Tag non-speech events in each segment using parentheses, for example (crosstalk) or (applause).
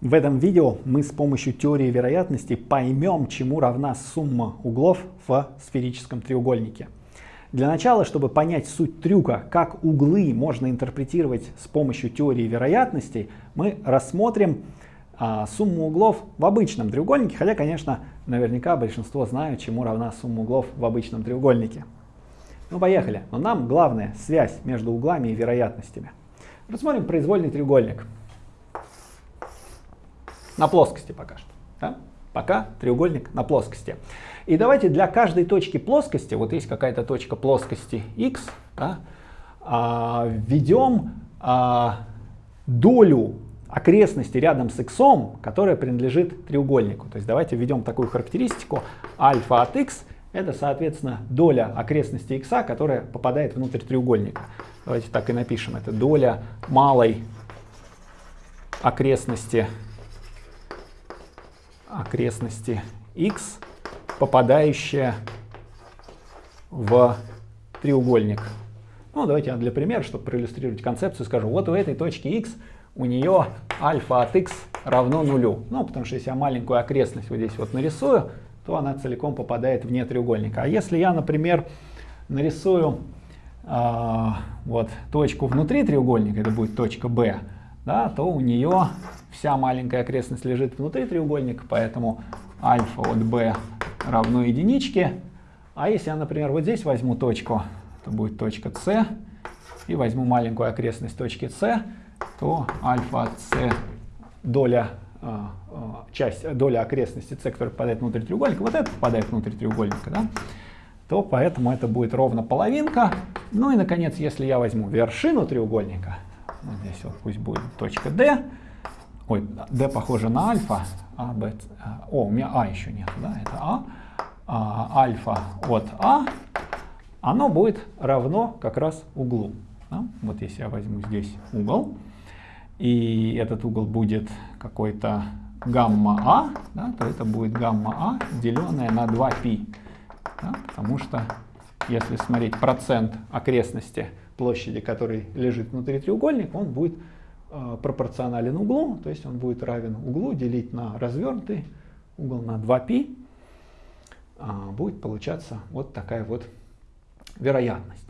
В этом видео мы с помощью теории вероятности поймем, чему равна сумма углов в сферическом треугольнике. Для начала, чтобы понять суть трюка, как углы можно интерпретировать с помощью теории вероятности, мы рассмотрим а, сумму углов в обычном треугольнике, хотя, конечно, наверняка большинство знают, чему равна сумма углов в обычном треугольнике. Ну, поехали. Но нам главная связь между углами и вероятностями. Рассмотрим произвольный треугольник. На плоскости пока что. Да? Пока треугольник на плоскости. И давайте для каждой точки плоскости, вот есть какая-то точка плоскости x, да, а, введем а, долю окрестности рядом с x, которая принадлежит треугольнику. То есть давайте введем такую характеристику альфа от x, это, соответственно, доля окрестности x, которая попадает внутрь треугольника. Давайте так и напишем. Это доля малой окрестности окрестности x, попадающая в треугольник. Ну, давайте я для примера, чтобы проиллюстрировать концепцию, скажу, вот у этой точки x у нее альфа от x равно нулю. Ну, потому что если я маленькую окрестность вот здесь вот нарисую, то она целиком попадает вне треугольника. А если я, например, нарисую э, вот точку внутри треугольника, это будет точка B, да, то у нее вся маленькая окрестность лежит внутри треугольника, поэтому альфа от b равно единичке. А если я, например, вот здесь возьму точку, то будет точка c, и возьму маленькую окрестность точки c, то альфа от c доля, э, часть, доля окрестности c, которая попадает внутрь треугольника, вот это попадает внутрь треугольника, да, то поэтому это будет ровно половинка. Ну и, наконец, если я возьму вершину треугольника, вот здесь вот пусть будет точка D. Ой, D похоже на альфа. А, Б, о, у меня А еще нет, да, это А. а альфа от А, оно будет равно как раз углу. Да? Вот если я возьму здесь угол, и этот угол будет какой-то гамма А, да, то это будет гамма А, деленное на 2π. Да, потому что если смотреть процент окрестности площади, который лежит внутри треугольника, он будет пропорционален углу, то есть он будет равен углу делить на развернутый угол на 2π. Э, будет получаться вот такая вот вероятность.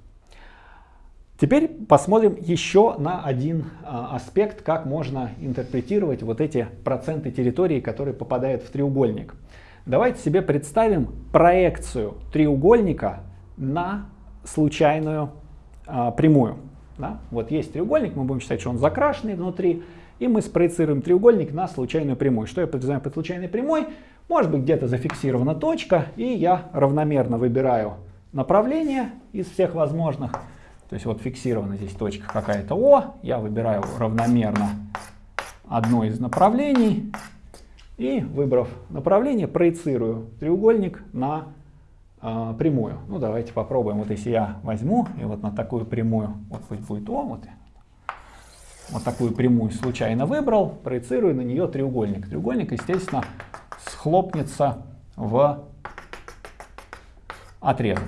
Теперь посмотрим еще на один а, аспект, как можно интерпретировать вот эти проценты территории, которые попадают в треугольник. Давайте себе представим проекцию треугольника на случайную а, прямую. Да? Вот есть треугольник, мы будем считать, что он закрашенный внутри, и мы спроецируем треугольник на случайную прямую. Что я подразумеваю под случайной прямой? Может быть где-то зафиксирована точка, и я равномерно выбираю направление из всех возможных. То есть вот фиксирована здесь точка какая-то О, я выбираю равномерно одно из направлений, и выбрав направление, проецирую треугольник на э, прямую. Ну, давайте попробуем. Вот если я возьму и вот на такую прямую, вот пусть будет О, вот, вот такую прямую случайно выбрал, проецирую на нее треугольник. Треугольник, естественно, схлопнется в отрезок.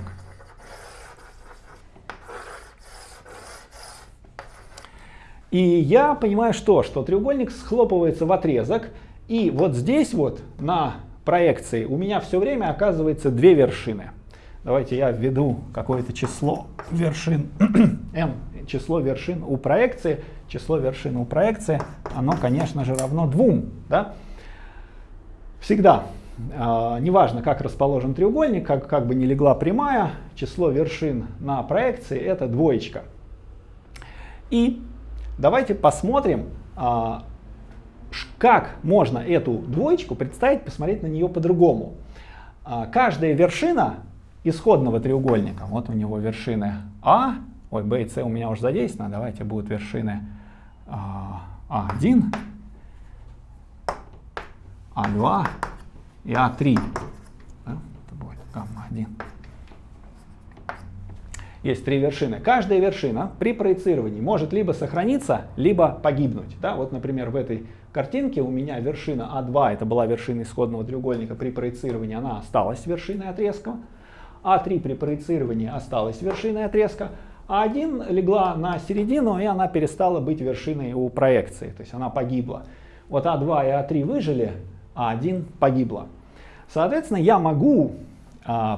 И я понимаю что? Что треугольник схлопывается в отрезок, и вот здесь вот на проекции у меня все время оказывается две вершины. Давайте я введу какое-то число вершин, (clears throat) n, число вершин у проекции. Число вершин у проекции, оно, конечно же, равно двум. Да? Всегда, э, неважно, как расположен треугольник, как, как бы ни легла прямая, число вершин на проекции это двоечка. И давайте посмотрим, э, как можно эту двоечку представить, посмотреть на нее по-другому. А, каждая вершина исходного треугольника, вот у него вершины А, ой, Б и С у меня уже задействованы, давайте будут вершины А1, А2 и А3. Да? Это будет гамма-1. Есть три вершины. Каждая вершина при проецировании может либо сохраниться, либо погибнуть. Да? Вот, например, в этой картинке у меня вершина А2, это была вершина исходного треугольника, при проецировании она осталась вершиной отрезка. А3 при проецировании осталась вершиной отрезка. А1 легла на середину, и она перестала быть вершиной у проекции, то есть она погибла. вот А2 и А3 выжили, а 1 погибло. Соответственно, я могу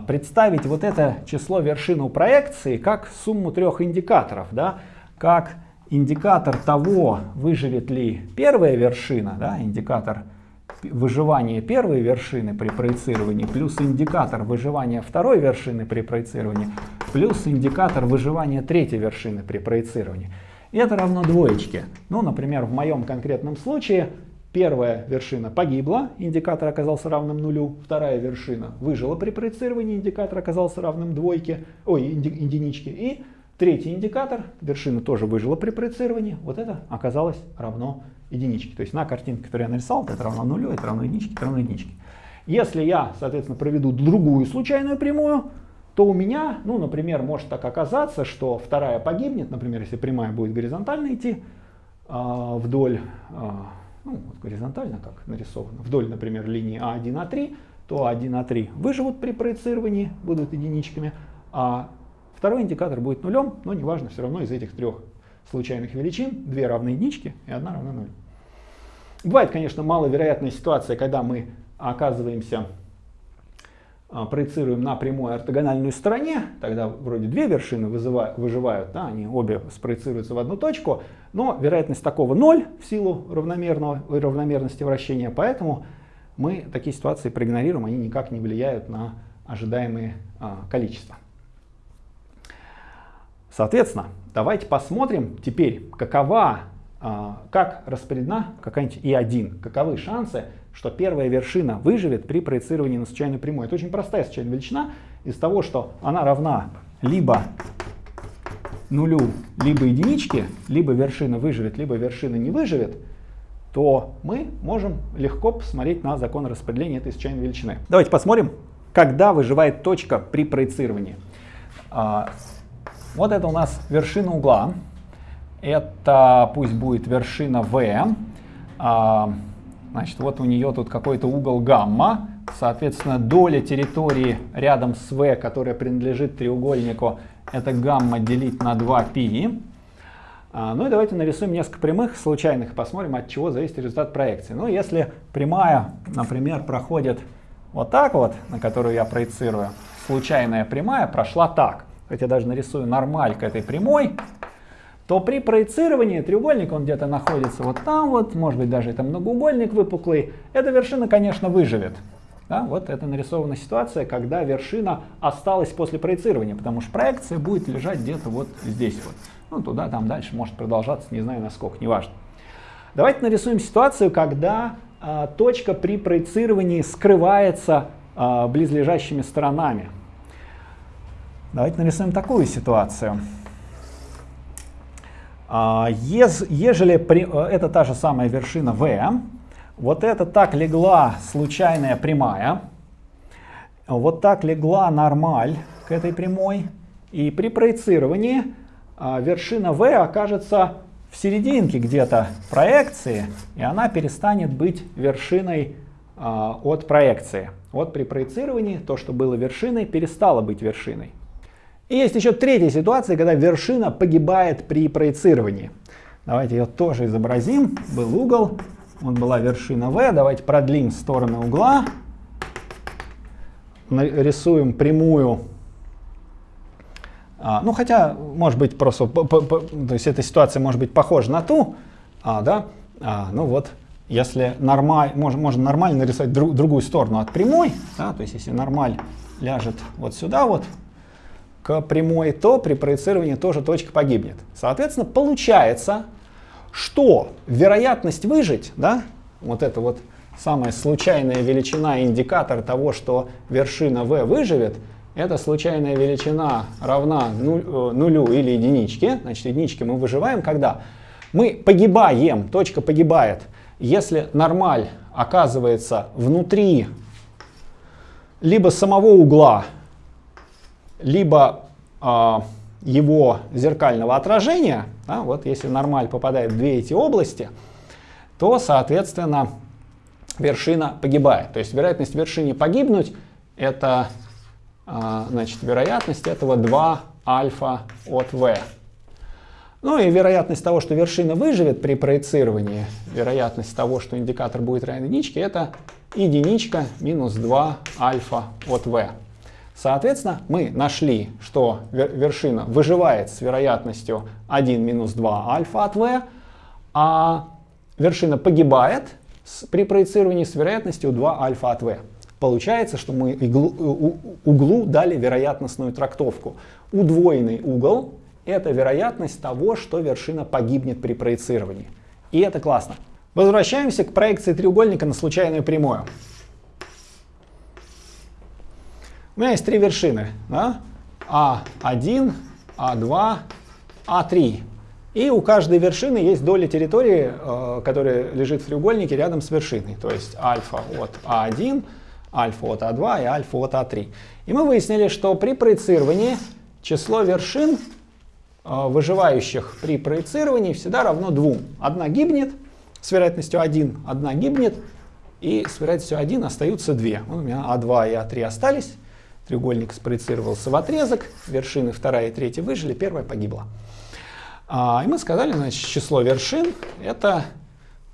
представить вот это число вершину проекции как сумму трех индикаторов, да, как индикатор того, выживет ли первая вершина, да, индикатор выживания первой вершины при проецировании, плюс индикатор выживания второй вершины при проецировании, плюс индикатор выживания третьей вершины при проецировании. Это равно двоечке. Ну, например, в моем конкретном случае Первая вершина погибла, индикатор оказался равным нулю. Вторая вершина выжила при проецировании, индикатор оказался равным двойке, ой, единичке. И третий индикатор, вершина тоже выжила при проецировании, вот это оказалось равно единичке. То есть на картинке, которую я нарисовал, это равно нулю, это равно единичке, это равно единичке. Если я, соответственно, проведу другую случайную прямую, то у меня, ну, например, может так оказаться, что вторая погибнет, например, если прямая будет горизонтально идти э, вдоль э, ну, вот горизонтально, как нарисовано, вдоль, например, линии А1, А3, то А1, А3 выживут при проецировании, будут единичками, а второй индикатор будет нулем, но неважно, все равно из этих трех случайных величин две равны единичке и одна равна нулю. Бывает, конечно, маловероятная ситуация, когда мы оказываемся проецируем на прямой ортогональной стороне, тогда вроде две вершины вызывают, выживают, да, они обе спроецируются в одну точку, но вероятность такого 0 в силу равномерного, равномерности вращения, поэтому мы такие ситуации проигнорируем, они никак не влияют на ожидаемые а, количества. Соответственно, давайте посмотрим теперь, какова, а, как распределена какая-нибудь И1, каковы шансы что первая вершина выживет при проецировании на случайную прямую. Это очень простая случайная величина из того, что она равна либо нулю, либо единичке, либо вершина выживет, либо вершина не выживет, то мы можем легко посмотреть на закон распределения этой случайной величины. Давайте посмотрим, когда выживает точка при проецировании. А, вот это у нас вершина угла. Это пусть будет вершина V. Значит, вот у нее тут какой-то угол гамма. Соответственно, доля территории рядом с V, которая принадлежит треугольнику, это гамма делить на 2π. А, ну и давайте нарисуем несколько прямых случайных и посмотрим, от чего зависит результат проекции. Ну, если прямая, например, проходит вот так вот, на которую я проецирую, случайная прямая прошла так. Хотя даже нарисую нормаль к этой прямой, то при проецировании треугольник, он где-то находится вот там вот, может быть даже это многоугольник выпуклый, эта вершина, конечно, выживет. Да, вот это нарисована ситуация, когда вершина осталась после проецирования, потому что проекция будет лежать где-то вот здесь вот. Ну, туда, там дальше может продолжаться, не знаю насколько, неважно. Давайте нарисуем ситуацию, когда э, точка при проецировании скрывается э, близлежащими сторонами. Давайте нарисуем такую ситуацию. А, ежели э, это та же самая вершина V, вот это так легла случайная прямая, вот так легла нормаль к этой прямой, и при проецировании а, вершина V окажется в серединке где-то проекции, и она перестанет быть вершиной а, от проекции. Вот при проецировании то, что было вершиной, перестало быть вершиной. И есть еще третья ситуация, когда вершина погибает при проецировании. Давайте ее тоже изобразим. Был угол, вот была вершина V. Давайте продлим стороны угла. Рисуем прямую. А, ну, хотя, может быть, просто, по, по, то есть эта ситуация может быть похожа на ту, а, да, а, ну вот, если нормаль, можно, можно нормально нарисовать друг, другую сторону от прямой, да, то есть если нормаль ляжет вот сюда вот, к прямой, то при проецировании тоже точка погибнет. Соответственно, получается, что вероятность выжить, да, вот это вот самая случайная величина, индикатор того, что вершина V выживет, эта случайная величина равна э, нулю или единичке. Значит, единички мы выживаем, когда мы погибаем, точка погибает, если нормаль оказывается внутри либо самого угла, либо э, его зеркального отражения, да, вот если нормаль попадает в две эти области, то, соответственно, вершина погибает. То есть вероятность вершине погибнуть — это э, значит, вероятность этого 2 альфа от v. Ну и вероятность того, что вершина выживет при проецировании, вероятность того, что индикатор будет равен единичке, это единичка минус 2 альфа от v. Соответственно, мы нашли, что вершина выживает с вероятностью 1 минус 2 альфа от v, а вершина погибает при проецировании с вероятностью 2 альфа от v. Получается, что мы иглу, углу дали вероятностную трактовку. Удвоенный угол — это вероятность того, что вершина погибнет при проецировании. И это классно. Возвращаемся к проекции треугольника на случайную прямую. У меня есть три вершины. Да? А1, А2, А3. И у каждой вершины есть доля территории, э, которая лежит в треугольнике рядом с вершиной. То есть альфа от А1, альфа от А2 и альфа от А3. И мы выяснили, что при проецировании число вершин, э, выживающих при проецировании, всегда равно 2. Одна гибнет с вероятностью 1, одна гибнет, и с вероятностью 1 остаются две. Вот у меня А2 и А3 остались, треугольник спроецировался в отрезок, вершины вторая и третья выжили, первая погибла. А, и мы сказали, значит, число вершин это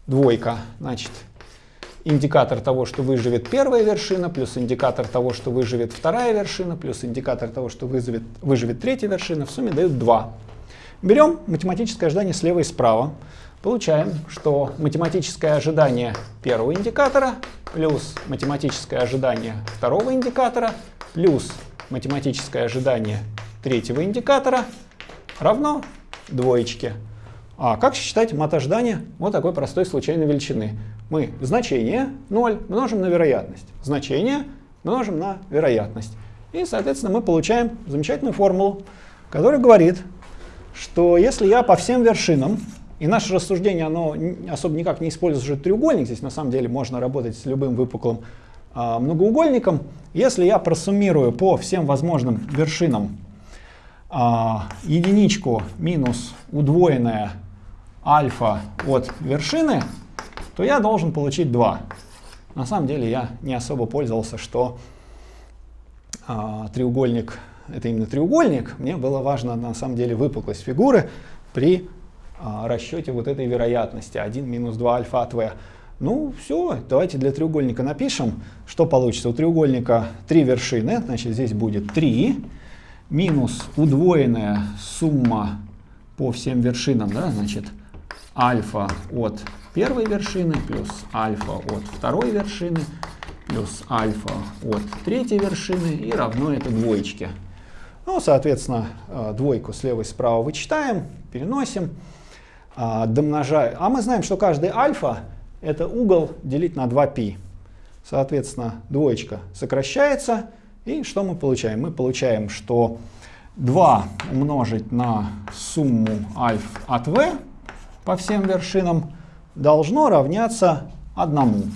двойка. Значит, индикатор того, что выживет первая вершина, плюс индикатор того, что выживет вторая вершина, плюс индикатор того, что выживет, выживет третья вершина, в сумме дают 2. Берем математическое ожидание слева и справа. Получаем, что математическое ожидание первого индикатора плюс математическое ожидание второго индикатора плюс математическое ожидание третьего индикатора равно двоечке. А как считать мат ожидания вот такой простой случайной величины? Мы значение 0 множим на вероятность. Значение множим на вероятность. И, соответственно, мы получаем замечательную формулу, которая говорит, что если я по всем вершинам, и наше рассуждение, оно особо никак не использует треугольник, здесь на самом деле можно работать с любым выпуклым многоугольником, если я просуммирую по всем возможным вершинам а, единичку минус удвоенная альфа от вершины, то я должен получить 2. На самом деле я не особо пользовался, что а, треугольник это именно треугольник. Мне было важно на самом деле выпуклость фигуры при а, расчете вот этой вероятности 1 минус 2 альфа от v. Ну все, давайте для треугольника напишем, что получится. У треугольника три вершины, значит здесь будет 3 минус удвоенная сумма по всем вершинам, да, значит, альфа от первой вершины плюс альфа от второй вершины плюс альфа от третьей вершины и равно это двоечке. Ну, соответственно, э, двойку слева и справа вычитаем, переносим, а, домножаем. А мы знаем, что каждый альфа — это угол делить на 2π. Соответственно, двоечка сокращается, и что мы получаем? Мы получаем, что 2 умножить на сумму альф от v по всем вершинам должно равняться 1.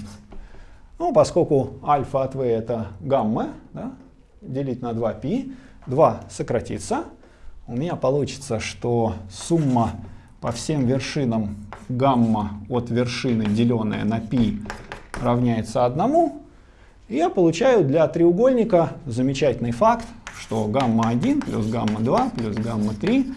Ну, поскольку альфа от v это гамма, да, делить на 2π, 2 сократится. У меня получится, что сумма по всем вершинам гамма от вершины, деленная на π, равняется 1. И я получаю для треугольника замечательный факт, что гамма-1 плюс гамма-2 плюс гамма-3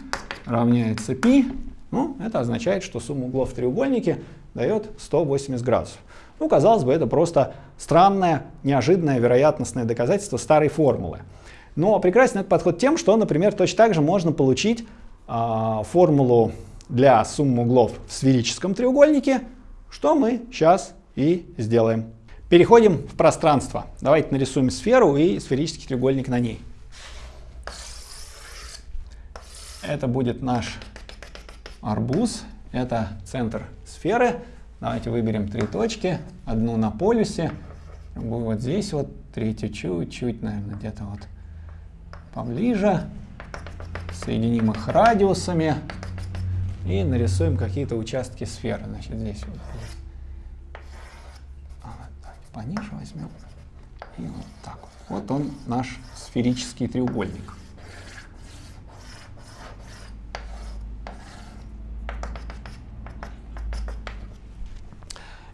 равняется π. Ну, это означает, что сумма углов в треугольнике дает 180 градусов. Ну, казалось бы, это просто странное, неожиданное вероятностное доказательство старой формулы. Но прекрасен этот подход тем, что, например, точно так же можно получить э, формулу для суммы углов в сферическом треугольнике, что мы сейчас и сделаем. Переходим в пространство. Давайте нарисуем сферу и сферический треугольник на ней. Это будет наш арбуз. Это центр сферы. Давайте выберем три точки. Одну на полюсе, другую вот здесь вот, третью чуть-чуть, наверное, где-то вот поближе. Соединим их радиусами и нарисуем какие-то участки сферы. Значит, здесь вот пониже возьмем. И вот так вот. Вот он наш сферический треугольник.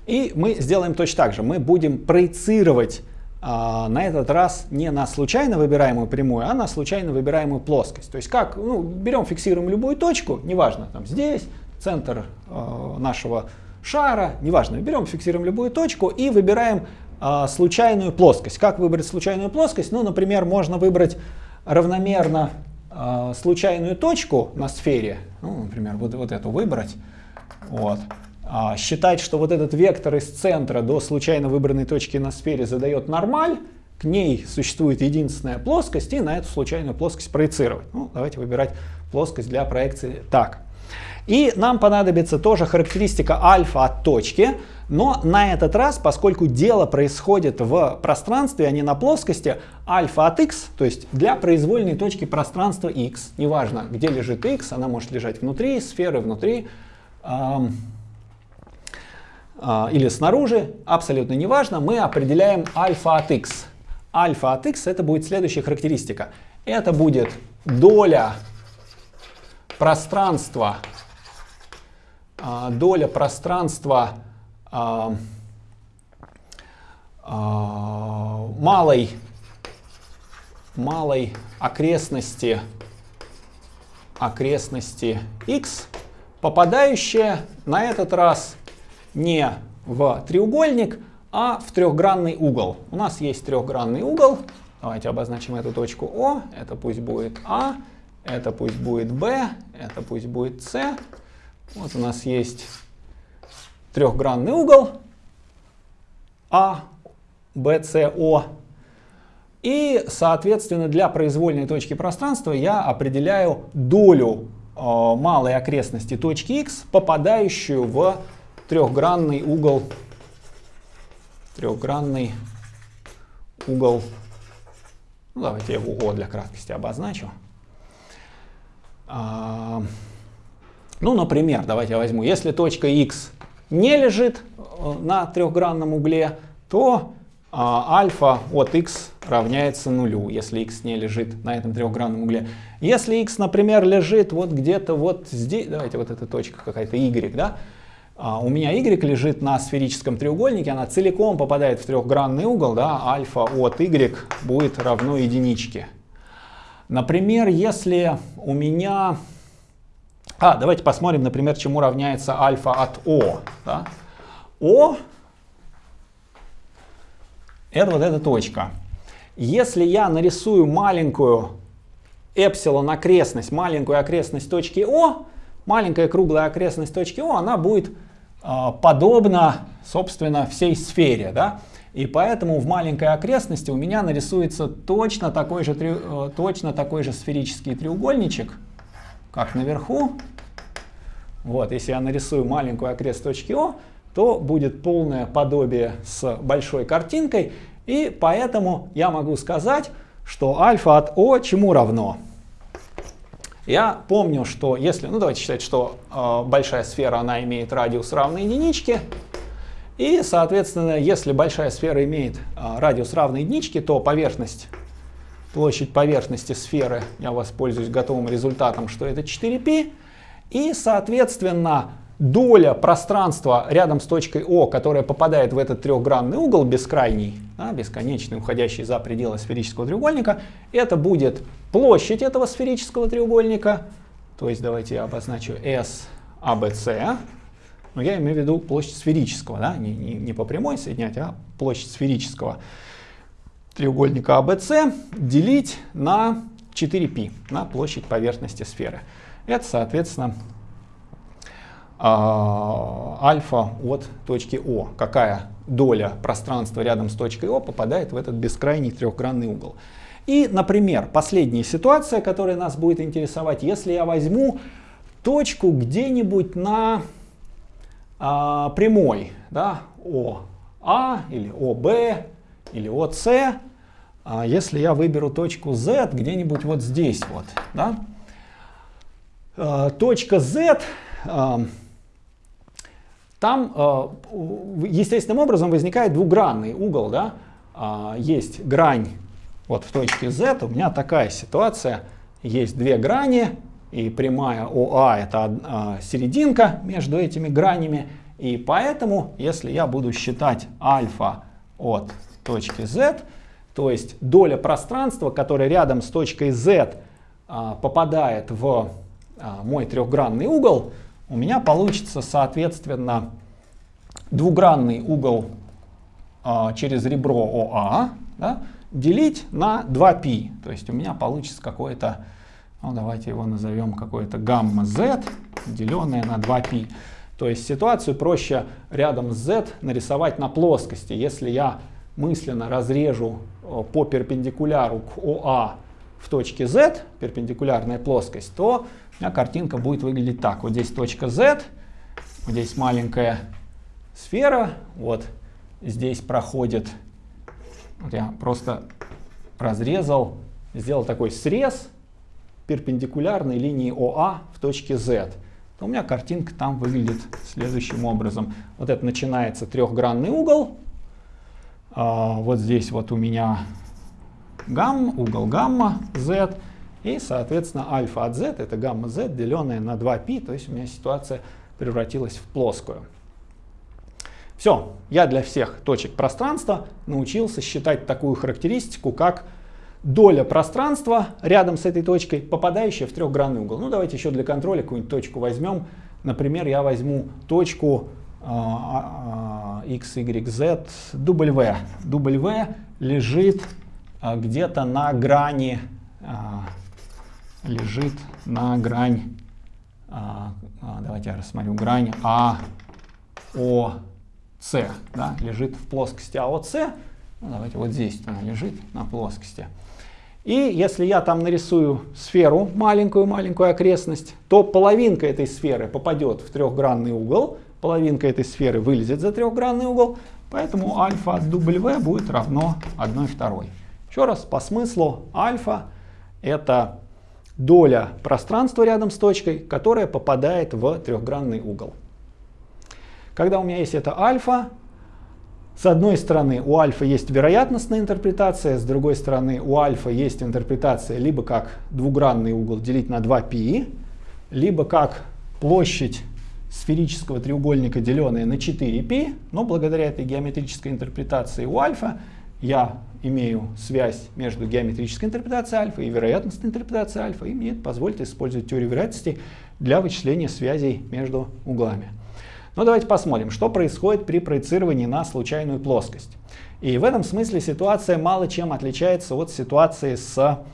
И мы сделаем точно так же. Мы будем проецировать а, на этот раз не на случайно выбираемую прямую, а на случайно выбираемую плоскость. То есть как, ну, берем, фиксируем любую точку, неважно, там здесь, центр э, нашего шара, неважно, берем, фиксируем любую точку и выбираем э, случайную плоскость. Как выбрать случайную плоскость? Ну, например, можно выбрать равномерно э, случайную точку на сфере, ну, например, вот, вот эту выбрать, вот, а, считать, что вот этот вектор из центра до случайно выбранной точки на сфере задает нормаль, к ней существует единственная плоскость, и на эту случайную плоскость проецировать. Ну, давайте выбирать плоскость для проекции так. И нам понадобится тоже характеристика альфа от точки, но на этот раз, поскольку дело происходит в пространстве, а не на плоскости, альфа от x, то есть для произвольной точки пространства x, неважно где лежит x, она может лежать внутри сферы, внутри эм, или снаружи, абсолютно неважно, мы определяем альфа от x. Альфа от x это будет следующая характеристика. Это будет доля пространства а, доля пространства а, а, малой, малой окрестности, окрестности x, попадающая на этот раз не в треугольник, а в трехгранный угол. У нас есть трехгранный угол. Давайте обозначим эту точку О. Это пусть будет А, это пусть будет Б, это пусть будет С, вот у нас есть трехгранный угол А, Б, С, О. И, соответственно, для произвольной точки пространства я определяю долю э, малой окрестности точки x, попадающую в трехгранный угол, трехгранный угол, ну, давайте я его О для краткости обозначу. А, ну, например, давайте я возьму, если точка x не лежит э, на трехгранном угле, то а, альфа от x равняется нулю, если x не лежит на этом трехгранном угле. Если x, например, лежит вот где-то вот здесь, давайте вот эта точка какая-то y, да, у меня y лежит на сферическом треугольнике, она целиком попадает в трехгранный угол, да, альфа от y будет равно единичке. Например, если у меня а, давайте посмотрим, например, чему равняется альфа от О. Да? О это вот эта точка. Если я нарисую маленькую эпсилон окрестность, маленькую окрестность точки О, маленькая круглая окрестность точки О, она будет э, подобна, собственно, всей сфере. Да? И поэтому в маленькой окрестности у меня нарисуется точно такой же, э, точно такой же сферический треугольничек, как наверху. Вот, если я нарисую маленькую окрест точки О, то будет полное подобие с большой картинкой, и поэтому я могу сказать, что альфа от О чему равно? Я помню, что если, ну давайте считать, что э, большая сфера, она имеет радиус равный единичке, и, соответственно, если большая сфера имеет э, радиус равный единичке, то поверхность, площадь поверхности сферы, я воспользуюсь готовым результатом, что это 4π, и, соответственно, доля пространства рядом с точкой О, которая попадает в этот трехгранный угол бескрайний, да, бесконечный, уходящий за пределы сферического треугольника, это будет площадь этого сферического треугольника. То есть давайте я обозначу S, ABC. Но я имею в виду площадь сферического, да, не, не, не по прямой соединять, а площадь сферического треугольника ABC делить на 4π, на площадь поверхности сферы. Это, соответственно, а, альфа от точки О. Какая доля пространства рядом с точкой О попадает в этот бескрайний трехгранный угол. И, например, последняя ситуация, которая нас будет интересовать, если я возьму точку где-нибудь на а, прямой, да, ОА или ОБ или ОС, а если я выберу точку Z где-нибудь вот здесь вот, да, Э, точка Z, э, там э, естественным образом возникает двугранный угол. Да? Есть грань вот в точке Z, у меня такая ситуация, есть две грани, и прямая ОА это серединка между этими гранями, и поэтому, если я буду считать альфа от точки z, то есть доля пространства, которая рядом с точкой z а, попадает в а, мой трехгранный угол, у меня получится, соответственно, двугранный угол а, через ребро ОА да, делить на 2π. То есть у меня получится какое-то, ну, давайте его назовем какое-то гамма z, деленное на 2π. То есть ситуацию проще рядом с z нарисовать на плоскости. Если я мысленно разрежу э, по перпендикуляру к ОА в точке z, перпендикулярная плоскость, то меня картинка будет выглядеть так. Вот здесь точка z, здесь маленькая сфера, вот здесь проходит, вот я просто разрезал, сделал такой срез перпендикулярной линии ОА в точке z то у меня картинка там выглядит следующим образом. Вот это начинается трехгранный угол. А, вот здесь вот у меня гамма, угол гамма z. И, соответственно, альфа от z это гамма z, деленное на 2π. То есть у меня ситуация превратилась в плоскую. Все, я для всех точек пространства научился считать такую характеристику, как доля пространства рядом с этой точкой, попадающая в трехгранный угол. Ну, давайте еще для контроля какую-нибудь точку возьмем. Например, я возьму точку x, y, z, w. w лежит а, где-то на грани, а, лежит на грань, а, а, давайте я рассмотрю, грань АОЦ, да, лежит в плоскости АОЦ. Ну, давайте вот здесь она лежит на плоскости. И если я там нарисую сферу, маленькую-маленькую окрестность, то половинка этой сферы попадет в трехгранный угол, половинка этой сферы вылезет за трехгранный угол, поэтому альфа от W будет равно 1 второй. Еще раз, по смыслу альфа это доля пространства рядом с точкой, которая попадает в трехгранный угол. Когда у меня есть это альфа, с одной стороны, у альфа есть вероятностная интерпретация, с другой стороны, у альфа есть интерпретация либо как двугранный угол делить на 2π, либо как площадь сферического треугольника, деленная на 4π, но благодаря этой геометрической интерпретации у альфа я имею связь между геометрической интерпретацией альфа и вероятностной интерпретацией альфа, и мне это позволит использовать теорию вероятности для вычисления связей между углами. Но давайте посмотрим, что происходит при проецировании на случайную плоскость. И в этом смысле ситуация мало чем отличается от ситуации с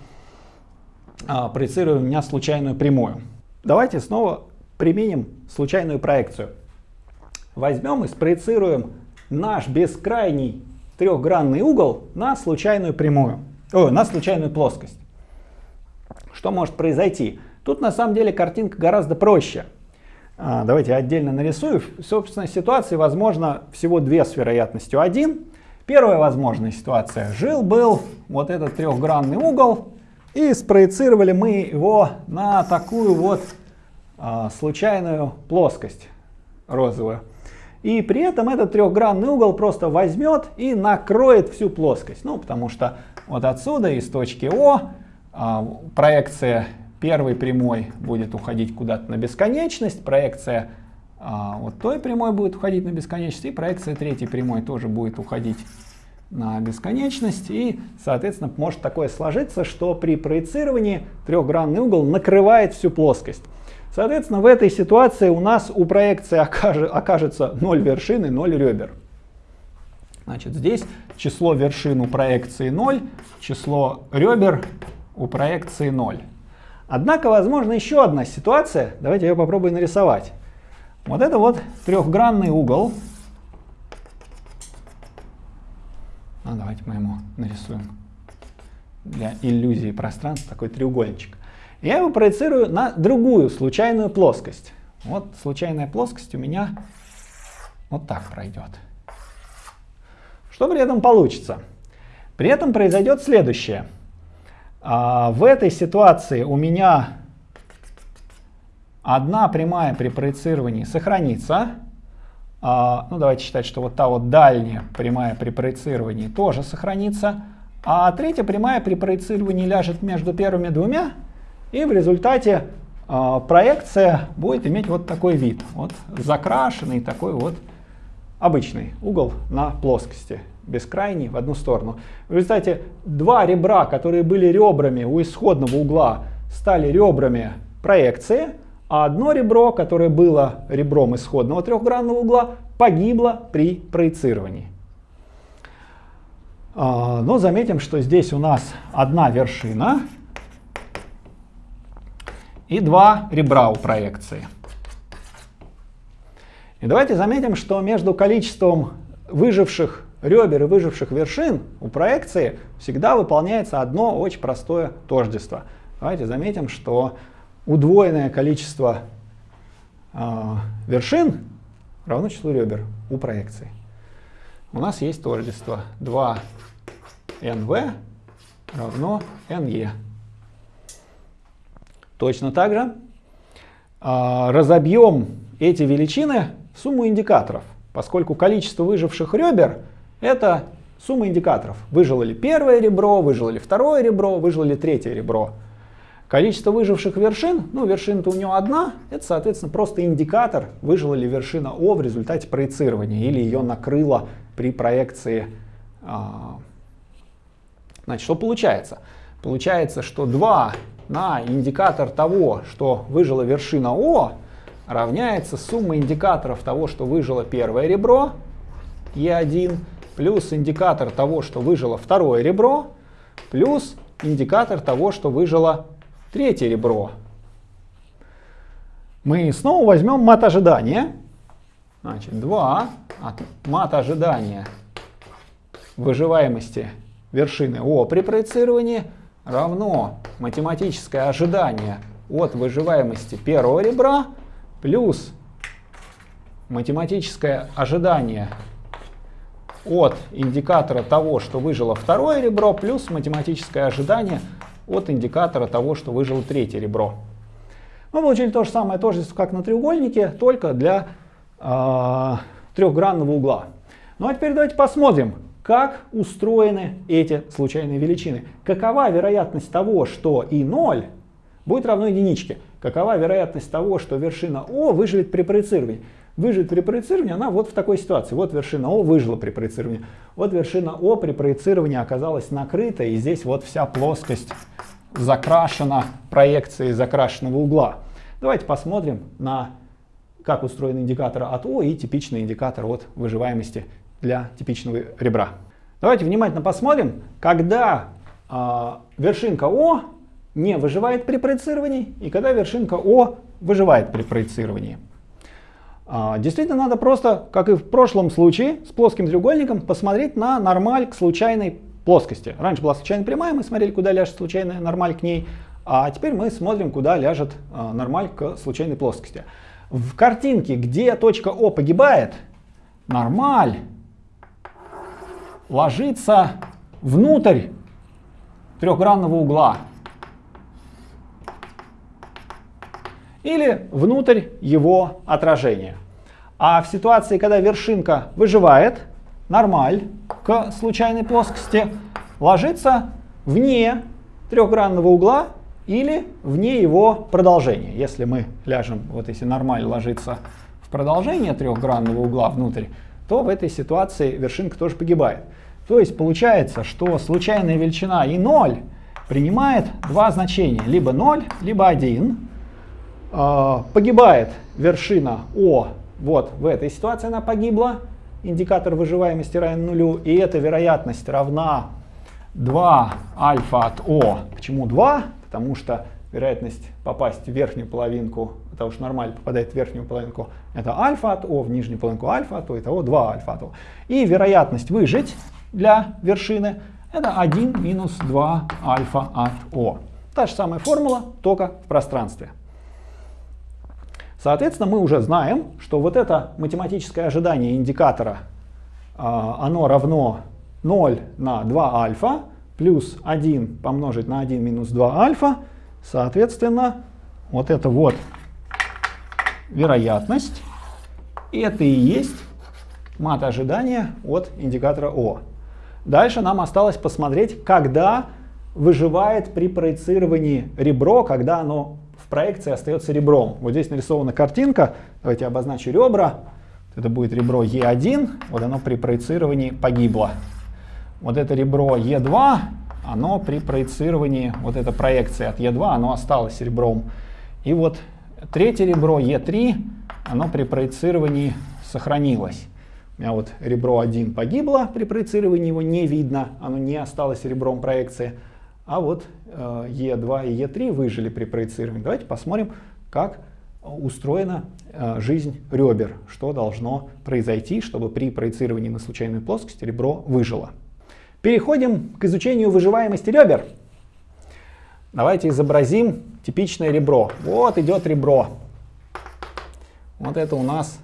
а, проецированием на случайную прямую. Давайте снова применим случайную проекцию. Возьмем и спроецируем наш бескрайний трехгранный угол на случайную прямую, о, на случайную плоскость. Что может произойти? Тут на самом деле картинка гораздо проще. А, давайте я отдельно нарисую. Собственно, ситуации возможно всего две с вероятностью 1. Первая возможная ситуация. Жил-был вот этот трехгранный угол, и спроецировали мы его на такую вот а, случайную плоскость розовую. И при этом этот трехгранный угол просто возьмет и накроет всю плоскость. Ну, потому что вот отсюда, из точки О, а, проекция первой прямой будет уходить куда-то на бесконечность, проекция а, вот той прямой будет уходить на бесконечность, и проекция третьей прямой тоже будет уходить на бесконечность. И, соответственно, может такое сложиться, что при проецировании трехгранный угол накрывает всю плоскость. Соответственно, в этой ситуации у нас у проекции окажется 0 вершин и 0 ребер. Значит, здесь число вершин у проекции 0, число ребер у проекции 0. Однако, возможно, еще одна ситуация. Давайте я попробую нарисовать. Вот это вот трехгранный угол. Ну, давайте мы ему нарисуем для иллюзии пространства такой треугольничек. Я его проецирую на другую случайную плоскость. Вот случайная плоскость у меня вот так пройдет. Что при этом получится? При этом произойдет следующее. А, в этой ситуации у меня одна прямая при проецировании сохранится. А, ну, давайте считать, что вот та вот дальняя прямая при проецировании тоже сохранится. А третья прямая при проецировании ляжет между первыми двумя. И в результате а, проекция будет иметь вот такой вид. Вот закрашенный такой вот обычный угол на плоскости. бескрайний в одну сторону. В результате два ребра, которые были ребрами у исходного угла, стали ребрами проекции, а одно ребро, которое было ребром исходного трехгранного угла, погибло при проецировании. А, но заметим, что здесь у нас одна вершина и два ребра у проекции. И давайте заметим, что между количеством выживших ребер и выживших вершин у проекции всегда выполняется одно очень простое тождество. Давайте заметим, что удвоенное количество э, вершин равно числу ребер у проекции. У нас есть тождество 2nv равно ne. Точно так же э, разобьем эти величины в сумму индикаторов, поскольку количество выживших ребер это сумма индикаторов. Выжило ли первое ребро, выжило ли второе ребро, выжило ли третье ребро. Количество выживших вершин, ну вершина-то у него одна, это соответственно просто индикатор, выжила ли вершина О в результате проецирования или ее накрыло при проекции. А, значит, что получается? Получается, что 2 на индикатор того, что выжила вершина О, равняется сумма индикаторов того, что выжило первое ребро, Е1, плюс индикатор того, что выжило второе ребро, плюс индикатор того, что выжило третье ребро. Мы снова возьмем мат ожидания. Значит, 2 от мат ожидания выживаемости вершины О при проецировании равно математическое ожидание от выживаемости первого ребра плюс математическое ожидание от индикатора того, что выжило второе ребро, плюс математическое ожидание от индикатора того, что выжило третье ребро. Мы получили то же самое тождество, как на треугольнике, только для э, трехгранного угла. Ну а теперь давайте посмотрим, как устроены эти случайные величины. Какова вероятность того, что и0 будет равно единичке? Какова вероятность того, что вершина О выживет при проецировании? Выживет при проецировании она вот в такой ситуации. Вот вершина О выжила при проецировании. Вот вершина О при проецировании оказалась накрыта, и здесь вот вся плоскость закрашена проекцией закрашенного угла. Давайте посмотрим на как устроен индикатор от О и типичный индикатор от выживаемости для типичного ребра. Давайте внимательно посмотрим, когда э, вершинка О не выживает при проецировании и когда вершинка О выживает при проецировании. А, действительно надо просто, как и в прошлом случае, с плоским треугольником посмотреть на нормаль к случайной плоскости. Раньше была случайная прямая, мы смотрели, куда ляжет случайная нормаль к ней, а теперь мы смотрим, куда ляжет а, нормаль к случайной плоскости. В картинке, где точка О погибает, нормаль ложится внутрь трехгранного угла. или внутрь его отражения. А в ситуации, когда вершинка выживает, нормаль к случайной плоскости ложится вне трехгранного угла или вне его продолжения. Если мы ляжем, вот если нормаль ложится в продолжение трехгранного угла внутрь, то в этой ситуации вершинка тоже погибает. То есть получается, что случайная величина и 0 принимает два значения, либо 0, либо 1. А, погибает вершина О, вот в этой ситуации она погибла, индикатор выживаемости равен нулю, и эта вероятность равна 2 альфа от О. Почему 2? Потому что вероятность попасть в верхнюю половинку, потому что нормально попадает в верхнюю половинку, это альфа от О, в нижнюю половинку альфа от О, итого 2 альфа от О. И вероятность выжить для вершины это 1 минус 2 альфа от О. Та же самая формула, только в пространстве. Соответственно, мы уже знаем, что вот это математическое ожидание индикатора, а, оно равно 0 на 2 альфа плюс 1 помножить на 1 минус 2 альфа. Соответственно, вот это вот вероятность. Это и есть мат ожидания от индикатора О. Дальше нам осталось посмотреть, когда выживает при проецировании ребро, когда оно проекции остается ребром. Вот здесь нарисована картинка. Давайте обозначу ребра. Это будет ребро Е1. Вот оно при проецировании погибло. вот это ребро Е2, оно при проецировании, вот эта проекция от Е2, оно осталось ребром. И вот третье ребро Е3, оно при проецировании сохранилось. У меня вот ребро 1 погибло, при проецировании его не видно, оно не осталось ребром проекции. А вот э, Е2 и Е3 выжили при проецировании. Давайте посмотрим, как устроена э, жизнь ребер, что должно произойти, чтобы при проецировании на случайную плоскость ребро выжило. Переходим к изучению выживаемости ребер. Давайте изобразим типичное ребро. Вот идет ребро. Вот это у нас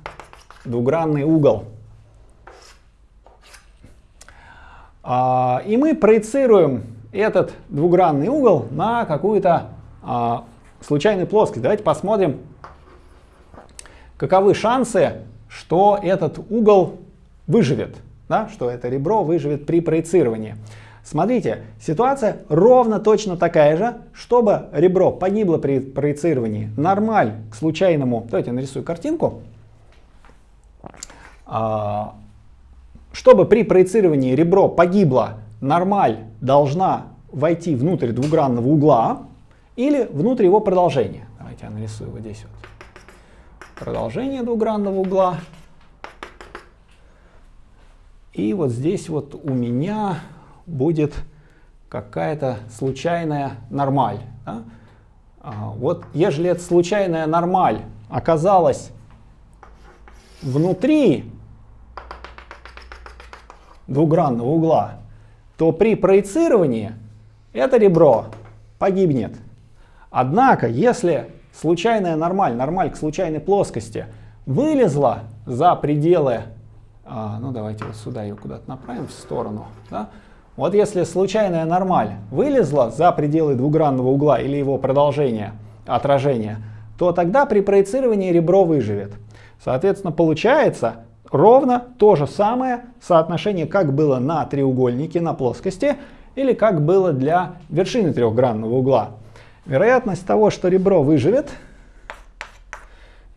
двугранный угол. А, и мы проецируем этот двугранный угол на какую-то а, случайную плоскость. Давайте посмотрим, каковы шансы, что этот угол выживет, да, что это ребро выживет при проецировании. Смотрите, ситуация ровно точно такая же, чтобы ребро погибло при проецировании, нормаль к случайному, давайте я нарисую картинку, а, чтобы при проецировании ребро погибло, нормаль должна войти внутрь двугранного угла или внутрь его продолжения. Давайте я нарисую вот здесь вот продолжение двугранного угла. И вот здесь вот у меня будет какая-то случайная нормаль. Да? А, вот ежели эта случайная нормаль оказалась внутри двугранного угла, то при проецировании это ребро погибнет. Однако, если случайная нормаль, нормаль к случайной плоскости, вылезла за пределы, а, ну давайте вот сюда ее куда-то направим в сторону, да? Вот если случайная нормаль вылезла за пределы двугранного угла или его продолжения, отражения, то тогда при проецировании ребро выживет. Соответственно, получается ровно то же самое соотношение, как было на треугольнике, на плоскости, или как было для вершины трехгранного угла. Вероятность того, что ребро выживет,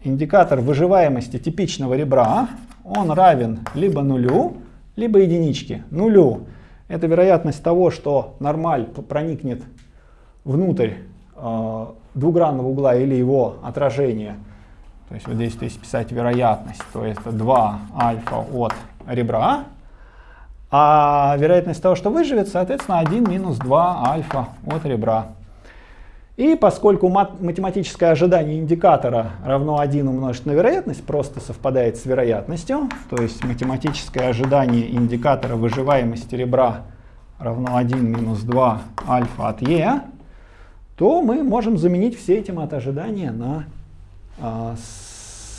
индикатор выживаемости типичного ребра, он равен либо нулю, либо единичке. Нулю — это вероятность того, что нормаль проникнет внутрь э, двугранного угла или его отражения. То есть вот здесь, если писать вероятность, то это 2 альфа от ребра. А вероятность того, что выживет, соответственно, 1 минус 2 альфа от ребра. И поскольку математическое ожидание индикатора равно 1 умножить на вероятность, просто совпадает с вероятностью, то есть математическое ожидание индикатора выживаемости ребра равно 1 минус 2 альфа от e, то мы можем заменить все эти ожидания на а,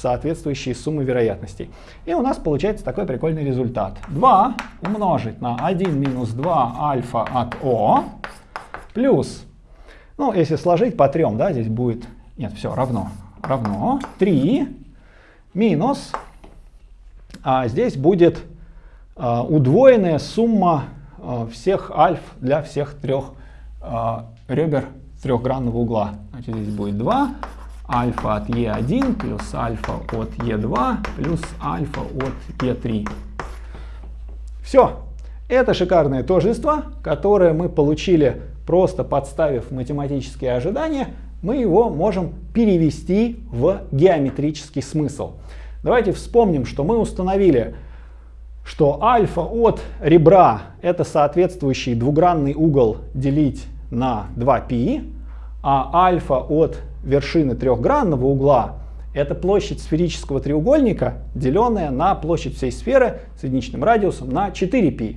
соответствующие суммы вероятностей. И у нас получается такой прикольный результат. 2 умножить на 1 минус 2 альфа от О плюс ну, если сложить по трем, да, здесь будет, нет, все, равно, равно 3 минус, а здесь будет а, удвоенная сумма а, всех альф для всех трех а, ребер трехгранного угла. Значит, здесь будет 2 альфа от Е1 плюс альфа от Е2 плюс альфа от Е3. Все. Это шикарное тождество, которое мы получили просто подставив математические ожидания, мы его можем перевести в геометрический смысл. Давайте вспомним, что мы установили, что альфа от ребра это соответствующий двугранный угол делить на 2π, а альфа от вершины трехгранного угла это площадь сферического треугольника, деленная на площадь всей сферы с единичным радиусом на 4π.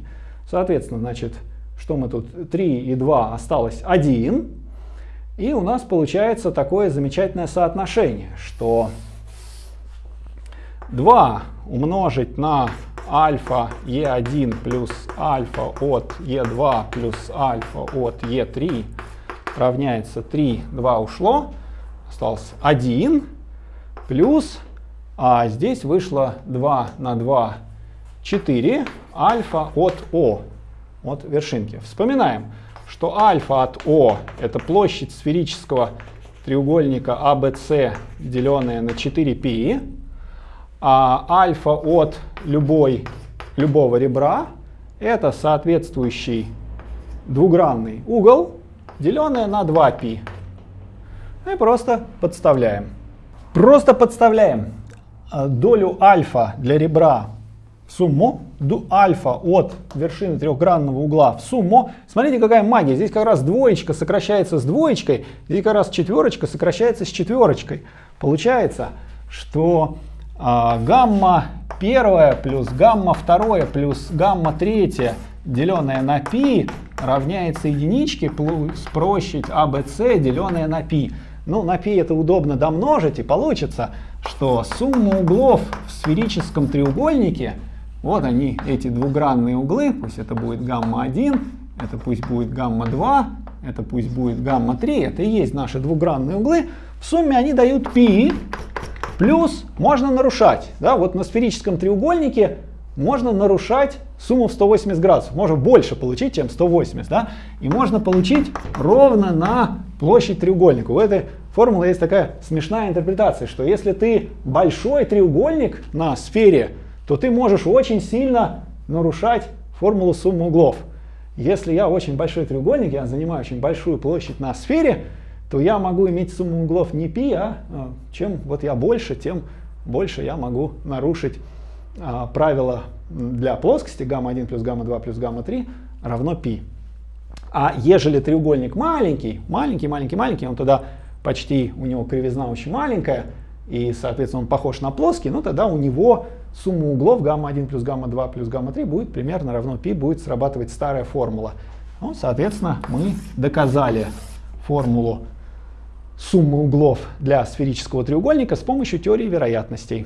Соответственно, значит, что мы тут 3 и 2 осталось 1. И у нас получается такое замечательное соотношение, что 2 умножить на альфа Е1 плюс альфа от Е2 плюс альфа от Е3 равняется 3, 2 ушло, осталось 1 плюс, а здесь вышло 2 на 2, 4 альфа от О от вершинки. Вспоминаем, что альфа от О это площадь сферического треугольника ABC, деленная на 4π, а альфа от любой, любого ребра это соответствующий двугранный угол, деленное на 2π. И просто подставляем. Просто подставляем э, долю альфа для ребра в сумму, альфа от вершины трехгранного угла в сумму. Смотрите, какая магия. Здесь как раз двоечка сокращается с двоечкой, здесь как раз четверочка сокращается с четверочкой. Получается, что а, гамма первая плюс гамма второе плюс гамма третья, деленное на π, равняется единичке плюс площадь ABC, деленное на π. Ну, на π это удобно домножить, и получится, что сумма углов в сферическом треугольнике, вот они, эти двугранные углы, пусть это будет гамма-1, это пусть будет гамма-2, это пусть будет гамма-3, это и есть наши двугранные углы, в сумме они дают π, плюс можно нарушать. Да, вот на сферическом треугольнике можно нарушать сумму в 180 градусов. Можно больше получить, чем 180. Да? И можно получить ровно на площадь треугольника. У этой формулы есть такая смешная интерпретация, что если ты большой треугольник на сфере, то ты можешь очень сильно нарушать формулу суммы углов. Если я очень большой треугольник, я занимаю очень большую площадь на сфере, то я могу иметь сумму углов не π, а, а чем вот я больше, тем больше я могу нарушить а, правило для плоскости гамма-1 плюс гамма-2 плюс гамма-3 равно π. А ежели треугольник маленький, маленький, маленький, маленький, он тогда почти, у него кривизна очень маленькая, и, соответственно, он похож на плоский, ну тогда у него сумма углов гамма-1 плюс гамма-2 плюс гамма-3 будет примерно равно π, будет срабатывать старая формула. Ну, соответственно, мы доказали формулу суммы углов для сферического треугольника с помощью теории вероятностей.